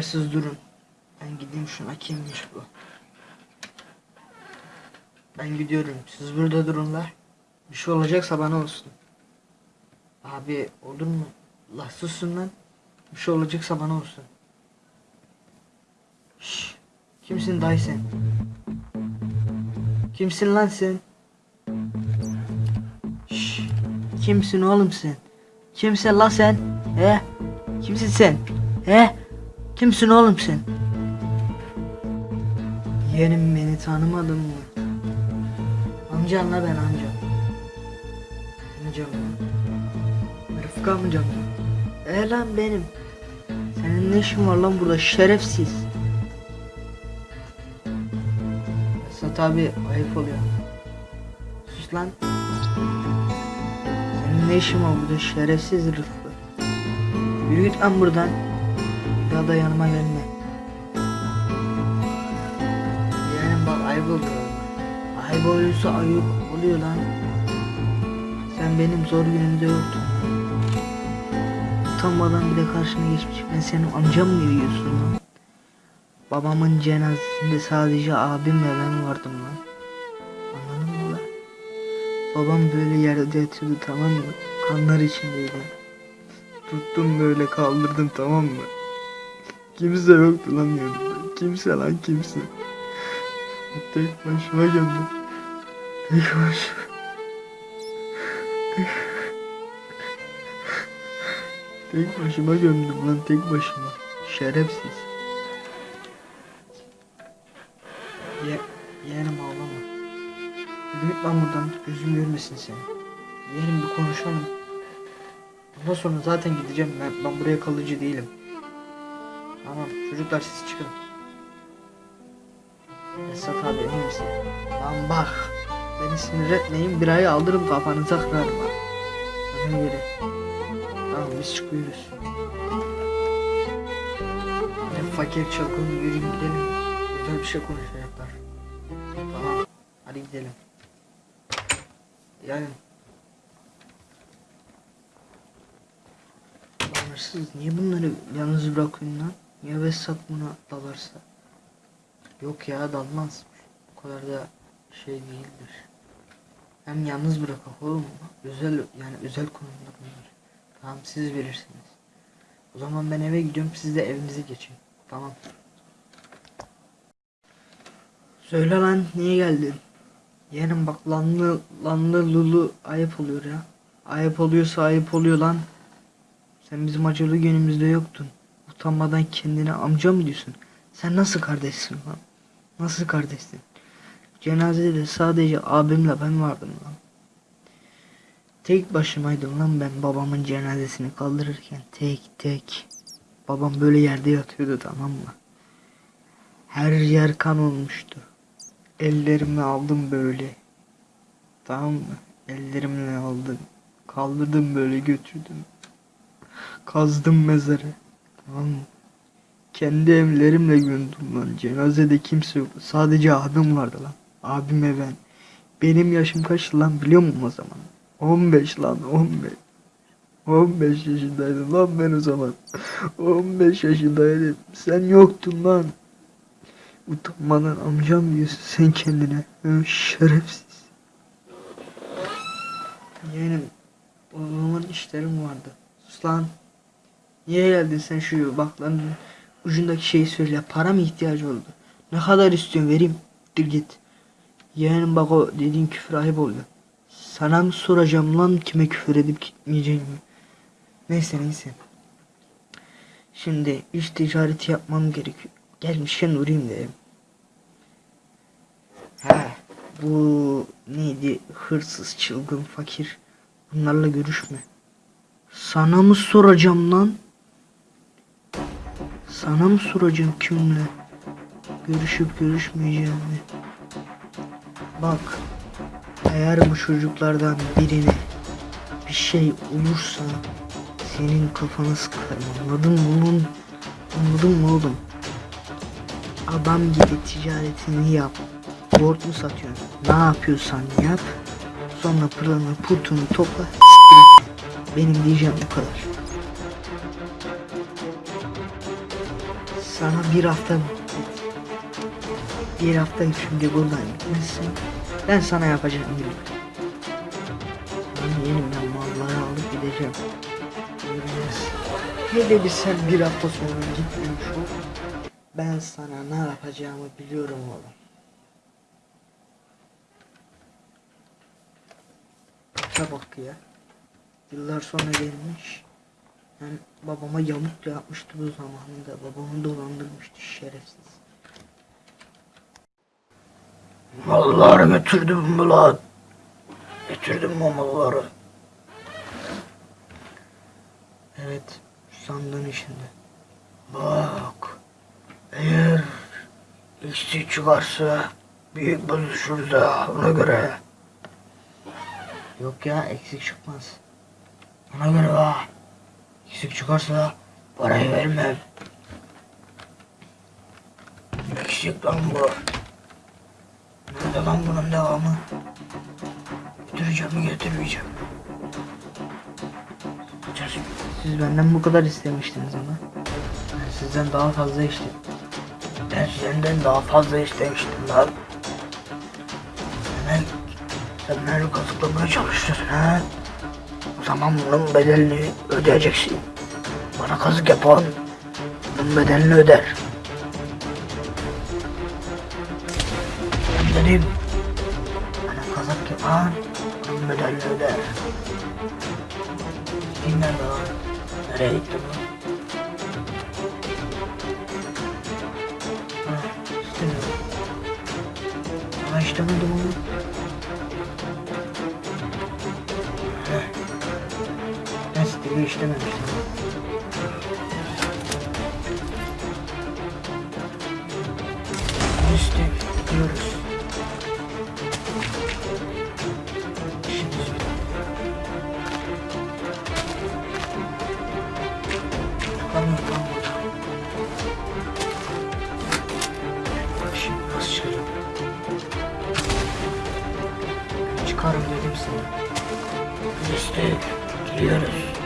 Beyler siz durun. Ben gideyim şuna kimmiş bu. Ben gidiyorum. Siz burada durun la. Bir şey olacaksa bana olsun. Abi olur mu? La susun lan. Bir şey olacaksa bana olsun. Şşş. Kimsin dayı sen? Kimsin lan sen? Şşş. Kimsin oğlum sen? Kimsin la sen? He? Kimsin sen? He? Kimsin oğlum sen? Yeğenim beni tanımadın mı? Amcan la ben amcam. Amcam. Rıfkı amcam. E lan benim. Senin ne işin var lan burada şerefsiz. Esat abi ayıp oluyor. Sus lan. Senin ne işin var burada şerefsiz Rıfkı. Yürü git lan buradan. Ya da yanıma gelme. Yani bak ayıp oluyor. Ayıp oluyorsa ayıp oluyor lan. Sen benim zor günümde yoktun. Utanmadan bir de karşına geçmiş. Ben senin amcam mı yiyorsun lan? Babamın cenazesinde sadece abimle ben vardım lan. Anladın mı lan? Babam böyle yerde yatıyordu tamam mı? Kanlar içindeydi. Tuttum böyle kaldırdım tamam mı? Kimse yoktu lan yanımda. Kimse lan kimse. Tek başıma gömdüm. Tek başıma. Tek başıma gömdüm lan tek başıma. Şerefsiz. Ye, yeğenim ağlama. Git lan buradan gözüm görmesin seni. Yeğenim bir konuşalım. Ondan sonra zaten gideceğim ben, ben buraya kalıcı değilim. Tamam çocuklar siz çıkın. Esat abi emin misin? Lan bak. Beni sinir etmeyin bir ayı aldırım kafanıza kırarım ha. Ona göre. Tamam biz çıkıyoruz. Ne fakir çılgın yürüyün gidelim. Güzel bir şey konuşacaklar. Tamam hadi gidelim. Yani. Lan niye bunları yalnız bırakıyorsun lan? Ya Vesat buna dalarsa? Yok ya dalmaz. Bu kadar da şey değildir. Hem yalnız bırakak oğlum. Özel yani özel konumda bunlar. Tamam siz verirsiniz. O zaman ben eve gidiyorum siz de evinize geçin. Tamam. Söyle lan niye geldin? Yeğenim bak lanlı lanlı lulu ayıp oluyor ya. Ayıp oluyorsa ayıp oluyor lan. Sen bizim acılı günümüzde yoktun. Utanmadan kendine amca mı diyorsun? Sen nasıl kardeşsin lan? Nasıl kardeşsin? Cenazede de sadece abimle ben vardım lan. Tek başımaydım lan ben babamın cenazesini kaldırırken tek tek. Babam böyle yerde yatıyordu tamam mı? Her yer kan olmuştu. Ellerimi aldım böyle. Tamam mı? Ellerimle aldım. Kaldırdım böyle götürdüm. Kazdım mezarı. Tamam mı? Kendi evlerimle gömdüm lan. Cenazede kimse yok. Sadece abim vardı lan. Abime ben. Benim yaşım kaç lan biliyor musun o zaman? 15 lan 15. 15 yaşındaydım lan ben o zaman. 15 yaşındaydım. Sen yoktun lan. Utanmadan amcam diyorsun sen kendine. Şerefsiz. Yeğenim o zaman işlerim vardı. Sus lan. Niye geldin sen şu baklanın ucundaki şeyi söyle. Para mı ihtiyacı oldu? Ne kadar istiyorsun vereyim. Dur git. Yeğenim bak o dediğin küfür ayıp oldu. Sana mı soracağım lan kime küfür edip gitmeyeceğimi. Neyse neyse. Şimdi iş ticareti yapmam gerekiyor. Gelmişken uğrayayım dedim. He bu neydi hırsız çılgın fakir. Bunlarla görüşme. Sana mı soracağım lan? Sana mı soracağım kimle? Görüşüp görüşmeyeceğimi. Bak. Eğer bu çocuklardan birine bir şey olursa senin kafanı sıkarım anladın mı oğlum? Anladın mı oğlum? Adam gibi ticaretini yap. Yoğurt mu satıyorsun? Ne yapıyorsan yap. Sonra pırlanı purtunu topla. Benim diyeceğim bu kadar. Sana bir hafta bir hafta şimdi buradan gitmezsin. Ben sana yapacağım gibi. Ben yenimden malları alıp gideceğim. Hele bir sen bir hafta sonra gitmemiş ol. Ben sana ne yapacağımı biliyorum oğlum. Baka bak ya. Yıllar sonra gelmiş. Yani babama yamuk da yapmıştı bu zamanında. Babamı dolandırmıştı şerefsiz. Malları götürdüm mü lan? Getirdim mi malları? Evet, sandığın içinde. Bak. Eğer eksik çıkarsa büyük bozuşuruz ha ona göre. Yok ya, eksik çıkmaz. Ona göre ha. Eksik çıkarsa parayı vermem. Eksik lan bu. Nerede lan bunun devamı? Götüreceğim mi getirmeyeceğim. Gideceğiz. Siz benden bu kadar istemiştiniz ama. Ben sizden daha fazla istedim. Ben senden daha fazla istemiştim lan. Demek sen beni kazıklamaya çalışıyorsun ha? O zaman bunun bedelini ödeyeceksin. Bana kazık yapan bunun bedelini öder. Ben dedim. Bana kazık yapan bunun bedelini öder. Kim nerede lan? Nereye gitti. Ama istemedim onu. Bak şimdi nasıl çıkacağım? Çıkarım dedim sana. İşte gidiyoruz.